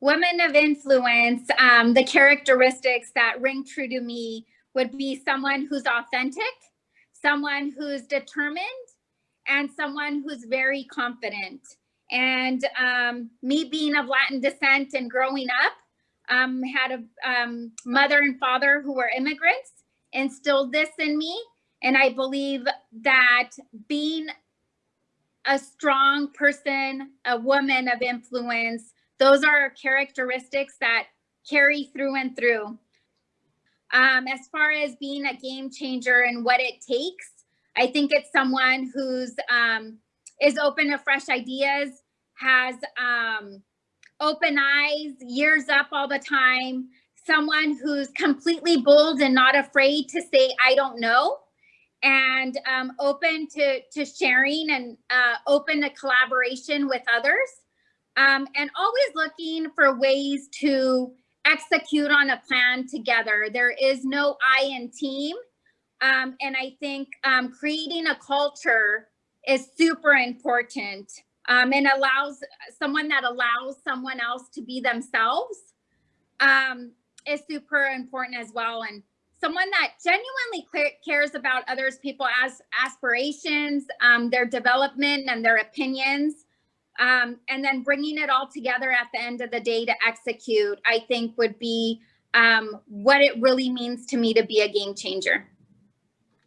women of influence, um, the characteristics that ring true to me would be someone who's authentic, someone who's determined, and someone who's very confident. And um, me being of Latin descent and growing up, um, had a um, mother and father who were immigrants, instilled this in me. And I believe that being a strong person, a woman of influence, those are characteristics that carry through and through. Um, as far as being a game changer and what it takes, I think it's someone who's um, is open to fresh ideas, has um, open eyes, ears up all the time, someone who's completely bold and not afraid to say, I don't know, and um, open to, to sharing and uh, open to collaboration with others. Um, and always looking for ways to execute on a plan together. There is no I in team. Um, and I think um, creating a culture is super important um, and allows someone that allows someone else to be themselves um, is super important as well. And someone that genuinely cares about others people as aspirations, um, their development and their opinions, um, and then bringing it all together at the end of the day to execute, I think would be um, what it really means to me to be a game changer.